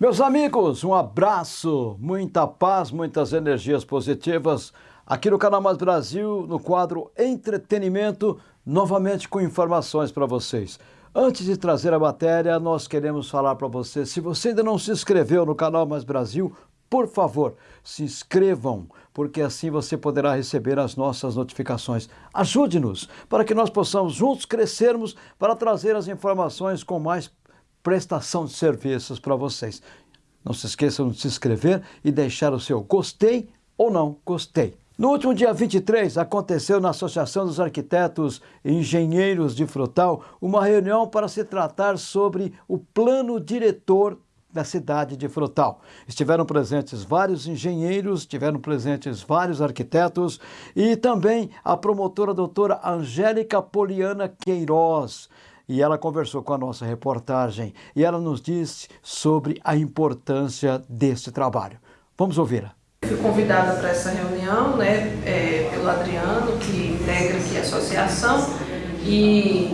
Meus amigos, um abraço, muita paz, muitas energias positivas aqui no Canal Mais Brasil, no quadro Entretenimento, novamente com informações para vocês. Antes de trazer a matéria, nós queremos falar para você, se você ainda não se inscreveu no Canal Mais Brasil, por favor, se inscrevam, porque assim você poderá receber as nossas notificações. Ajude-nos para que nós possamos juntos crescermos para trazer as informações com mais prestação de serviços para vocês. Não se esqueçam de se inscrever e deixar o seu gostei ou não gostei. No último dia 23, aconteceu na Associação dos Arquitetos e Engenheiros de Frutal uma reunião para se tratar sobre o plano diretor da cidade de Frutal. Estiveram presentes vários engenheiros, estiveram presentes vários arquitetos e também a promotora doutora Angélica Poliana Queiroz e ela conversou com a nossa reportagem e ela nos disse sobre a importância desse trabalho. Vamos ouvi-la. Fui convidada para essa reunião né, é, pelo Adriano, que integra aqui a associação, e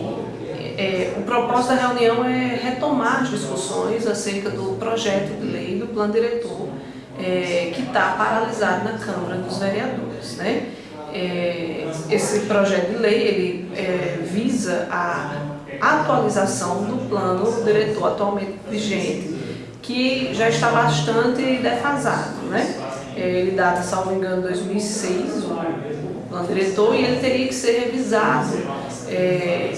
é, o propósito da reunião é retomar as discussões acerca do projeto de lei do plano diretor, é, que está paralisado na Câmara dos Vereadores. Né? É, esse projeto de lei ele é, visa a atualização do plano diretor atualmente vigente, que já está bastante defasado. Né? Ele data, salvo engano, 2006, o plano diretor, e ele teria que ser revisado é,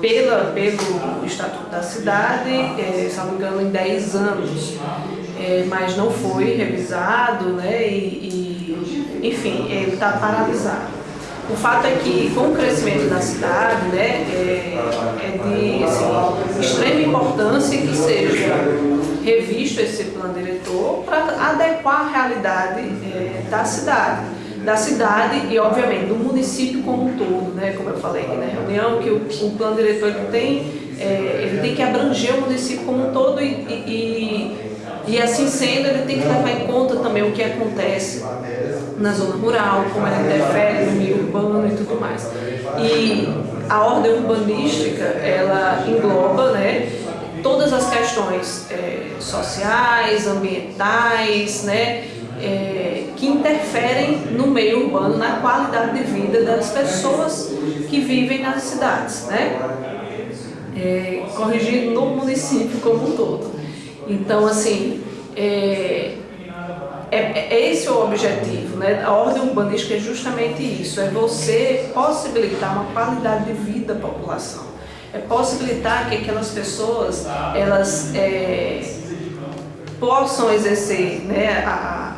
pela, pelo Estatuto da Cidade, é, salvo engano, em 10 anos. É, mas não foi revisado, né? e, e enfim, ele está paralisado. O fato é que, com o crescimento da cidade, né, é, é de assim, extrema importância que seja revisto esse plano diretor para adequar a realidade é, da cidade. Da cidade e, obviamente, do município como um todo, né, como eu falei na reunião, que o, o plano diretor tem, é, ele tem que abranger o município como um todo e, e, e, assim sendo, ele tem que levar em conta também o que acontece na zona rural, como ela interfere no meio urbano e tudo mais. E a ordem urbanística, ela engloba né, todas as questões é, sociais, ambientais, né, é, que interferem no meio urbano, na qualidade de vida das pessoas que vivem nas cidades, né? É, corrigindo no município como um todo. Então, assim, é, é, é esse o objetivo, né? A ordem urbanística é justamente isso, é você possibilitar uma qualidade de vida à população. É possibilitar que aquelas pessoas, elas é, possam exercer né, a,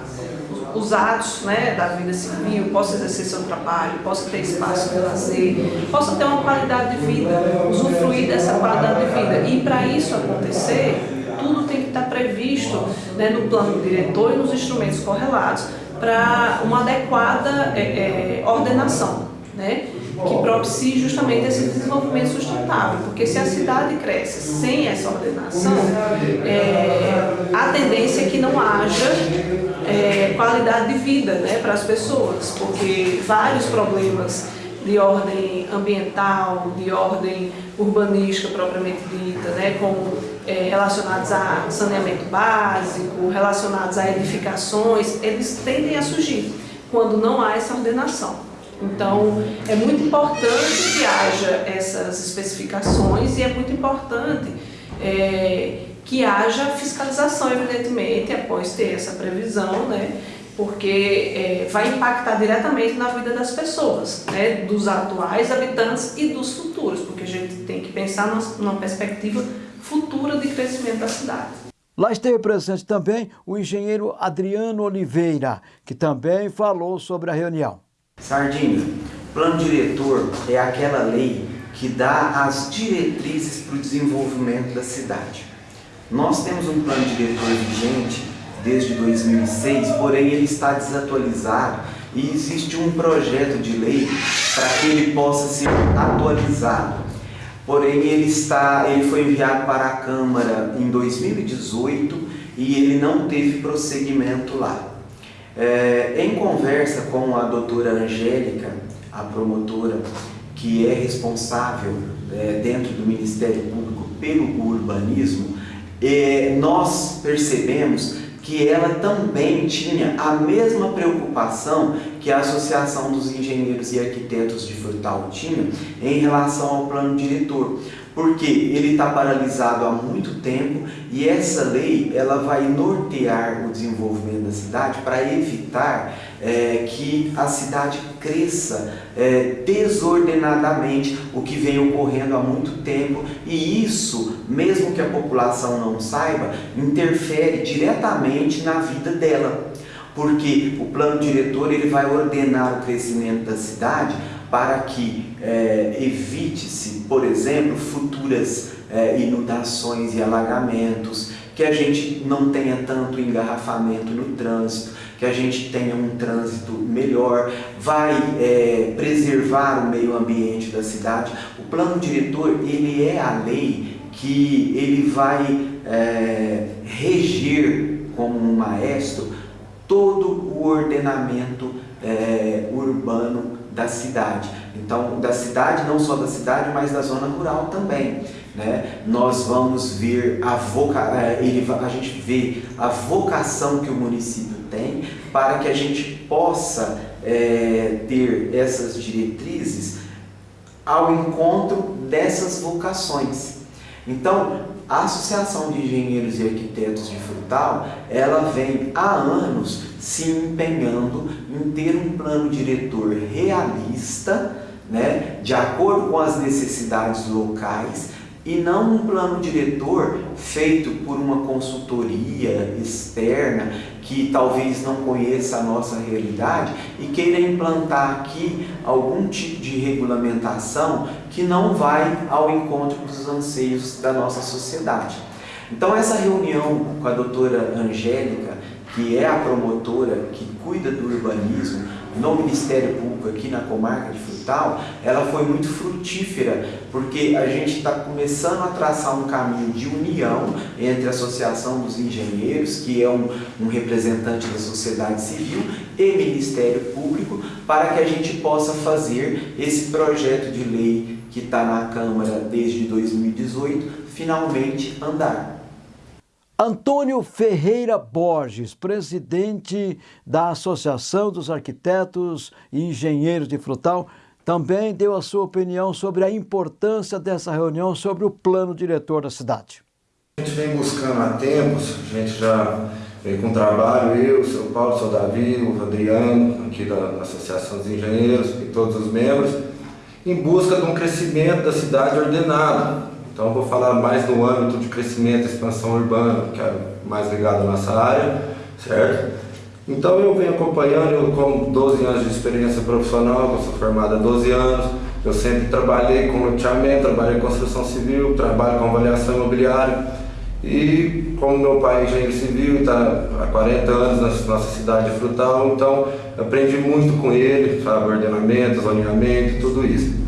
os atos né, da vida civil, possam exercer seu trabalho, possam ter espaço de lazer, possam ter uma qualidade de vida, usufruir dessa qualidade de vida. E para isso acontecer, tudo tem que estar previsto né, no plano diretor e nos instrumentos correlatos para uma adequada é, é, ordenação, né, que propicie justamente esse desenvolvimento sustentável, porque se a cidade cresce sem essa ordenação, é, a tendência é que não haja é, qualidade de vida né, para as pessoas, porque vários problemas de ordem ambiental, de ordem urbanística propriamente dita, né, como é, relacionados a saneamento básico, relacionados a edificações, eles tendem a surgir quando não há essa ordenação. Então, é muito importante que haja essas especificações e é muito importante é, que haja fiscalização, evidentemente, após ter essa previsão, né, porque é, vai impactar diretamente na vida das pessoas, né, dos atuais habitantes e dos futuros, porque a gente tem que pensar numa, numa perspectiva futura de crescimento da cidade. Lá esteve presente também o engenheiro Adriano Oliveira, que também falou sobre a reunião. Sardinha, plano diretor é aquela lei que dá as diretrizes para o desenvolvimento da cidade. Nós temos um plano diretor vigente desde 2006, porém ele está desatualizado e existe um projeto de lei para que ele possa ser atualizado. Porém, ele, está, ele foi enviado para a Câmara em 2018 e ele não teve prosseguimento lá. É, em conversa com a doutora Angélica, a promotora, que é responsável é, dentro do Ministério Público pelo urbanismo, é, nós percebemos que ela também tinha a mesma preocupação que a Associação dos Engenheiros e Arquitetos de Frutal tinha em relação ao plano diretor porque ele está paralisado há muito tempo e essa lei ela vai nortear o desenvolvimento da cidade para evitar é, que a cidade cresça é, desordenadamente, o que vem ocorrendo há muito tempo. E isso, mesmo que a população não saiba, interfere diretamente na vida dela porque o plano diretor ele vai ordenar o crescimento da cidade para que é, evite-se, por exemplo, futuras é, inundações e alagamentos, que a gente não tenha tanto engarrafamento no trânsito, que a gente tenha um trânsito melhor, vai é, preservar o meio ambiente da cidade. O plano diretor, ele é a lei que ele vai reger como um maestro todo o ordenamento é, urbano da cidade. Então, da cidade, não só da cidade, mas da zona rural também. Né? Nós vamos ver a voca... É, ele, a gente vê a vocação que o município tem para que a gente possa é, ter essas diretrizes ao encontro dessas vocações. Então, a Associação de Engenheiros e Arquitetos de Frutal, ela vem há anos se empenhando em ter um plano diretor realista, né, de acordo com as necessidades locais, e não um plano diretor feito por uma consultoria externa que talvez não conheça a nossa realidade e queira implantar aqui algum tipo de regulamentação que não vai ao encontro dos anseios da nossa sociedade. Então essa reunião com a doutora Angélica, que é a promotora que cuida do urbanismo, no Ministério Público aqui na comarca de Frutal, ela foi muito frutífera, porque a gente está começando a traçar um caminho de união entre a Associação dos Engenheiros, que é um, um representante da sociedade civil, e Ministério Público, para que a gente possa fazer esse projeto de lei que está na Câmara desde 2018, finalmente andar. Antônio Ferreira Borges, presidente da Associação dos Arquitetos e Engenheiros de Frutal, também deu a sua opinião sobre a importância dessa reunião sobre o plano diretor da cidade. A gente vem buscando há tempos, a gente já vem com trabalho, eu, o seu Paulo, o seu Davi, o Adriano, aqui da, da Associação dos Engenheiros e todos os membros, em busca de um crescimento da cidade ordenado, então vou falar mais no âmbito de crescimento e expansão urbana, que é mais ligado à nossa área, certo? Então eu venho acompanhando, eu com 12 anos de experiência profissional, eu sou formado há 12 anos, eu sempre trabalhei com loteamento, trabalhei com construção civil, trabalho com avaliação imobiliária e como meu pai é engenheiro civil e está há 40 anos na nossa cidade de Frutal, então aprendi muito com ele, sabe, ordenamento, zoneamento tudo isso.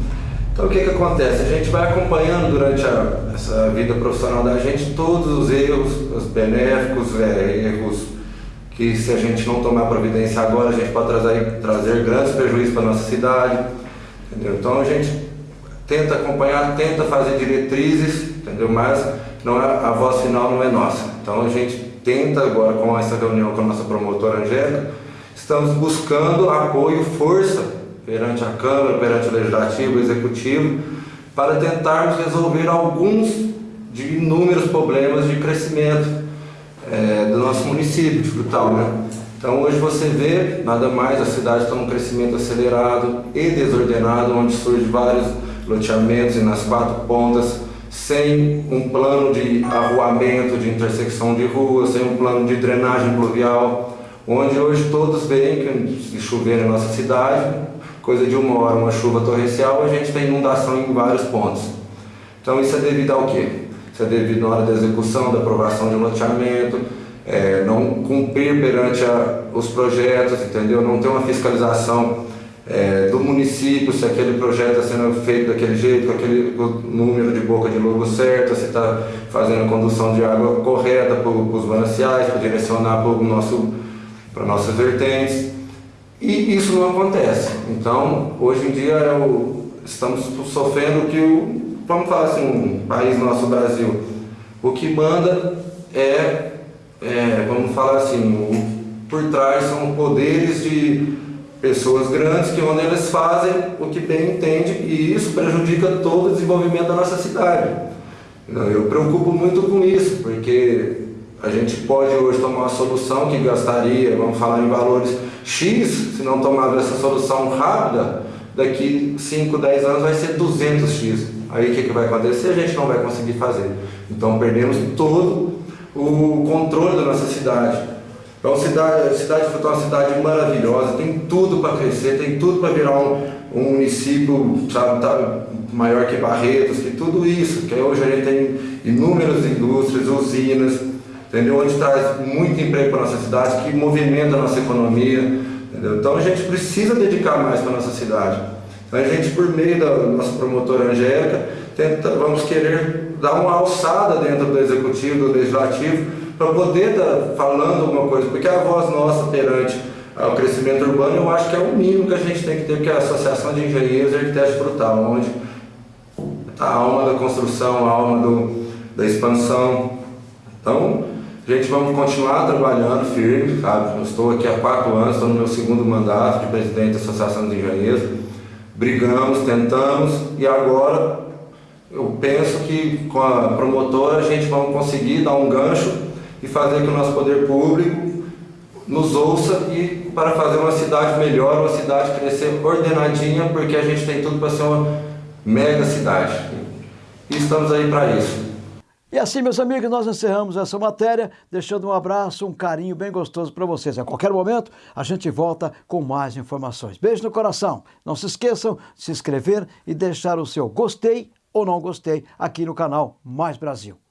Então o que, que acontece? A gente vai acompanhando durante a, essa vida profissional da gente todos os erros, os benéficos, é, erros que se a gente não tomar providência agora, a gente pode trazer, trazer grandes prejuízos para a nossa cidade. Entendeu? Então a gente tenta acompanhar, tenta fazer diretrizes, entendeu? mas não é, a voz final não é nossa. Então a gente tenta agora com essa reunião com a nossa promotora Angélica, estamos buscando apoio, força perante a Câmara, perante o Legislativo, o Executivo, para tentarmos resolver alguns de inúmeros problemas de crescimento é, do nosso município de Frutal. Né? Então hoje você vê, nada mais, a cidade está num crescimento acelerado e desordenado, onde surgem vários loteamentos e nas quatro pontas, sem um plano de arruamento, de intersecção de ruas, sem um plano de drenagem pluvial, onde hoje todos veem que se chover na nossa cidade, coisa de uma hora, uma chuva torrencial, a gente tem inundação em vários pontos. Então isso é devido ao quê? Isso é devido na hora da execução, da aprovação de um loteamento, é, não cumprir perante a, os projetos, entendeu? Não ter uma fiscalização é, do município, se aquele projeto está sendo feito daquele jeito, com aquele número de boca de lobo certo, se está fazendo a condução de água correta para os mananciais, para direcionar para, o nosso, nossas vertentes. E isso não acontece. Então, hoje em dia, é estamos sofrendo que o, vamos falar assim, um país nosso, Brasil, O que manda é, é vamos falar assim, o, por trás são poderes de pessoas grandes que onde eles fazem o que bem entende e isso prejudica todo o desenvolvimento da nossa cidade. Eu preocupo muito com isso, porque a gente pode hoje tomar uma solução que gastaria, vamos falar em valores X, se não tomar essa solução rápida, daqui 5, 10 anos vai ser 200X. Aí o que, que vai acontecer? A gente não vai conseguir fazer. Então perdemos todo o controle da nossa cidade. Então, cidade, cidade foi uma cidade maravilhosa, tem tudo para crescer, tem tudo para virar um, um município sabe, tá, maior que Barretos, que tudo isso, que hoje a gente tem inúmeras indústrias, usinas, entendeu? onde traz muito emprego para a nossa cidade, que movimenta a nossa economia. Entendeu? Então a gente precisa dedicar mais para a nossa cidade. Então a gente, por meio da nossa promotora Angélica, tenta, vamos querer dar uma alçada dentro do executivo, do legislativo, para poder estar tá falando alguma coisa, porque a voz nossa perante o crescimento urbano eu acho que é o mínimo que a gente tem que ter, porque é a Associação de Engenheiros e Arquitetos Brutal, onde a alma da construção, a alma do, da expansão. Então, gente, vamos continuar trabalhando firme, sabe? Eu estou aqui há quatro anos, estou no meu segundo mandato de presidente da Associação de Engenheiros. Brigamos, tentamos e agora eu penso que com a promotora a gente vai conseguir dar um gancho e fazer que o nosso poder público nos ouça e para fazer uma cidade melhor, uma cidade crescer ordenadinha, porque a gente tem tudo para ser uma mega cidade. E estamos aí para isso. E assim, meus amigos, nós encerramos essa matéria, deixando um abraço, um carinho bem gostoso para vocês. A qualquer momento, a gente volta com mais informações. Beijo no coração. Não se esqueçam de se inscrever e deixar o seu gostei ou não gostei aqui no canal Mais Brasil.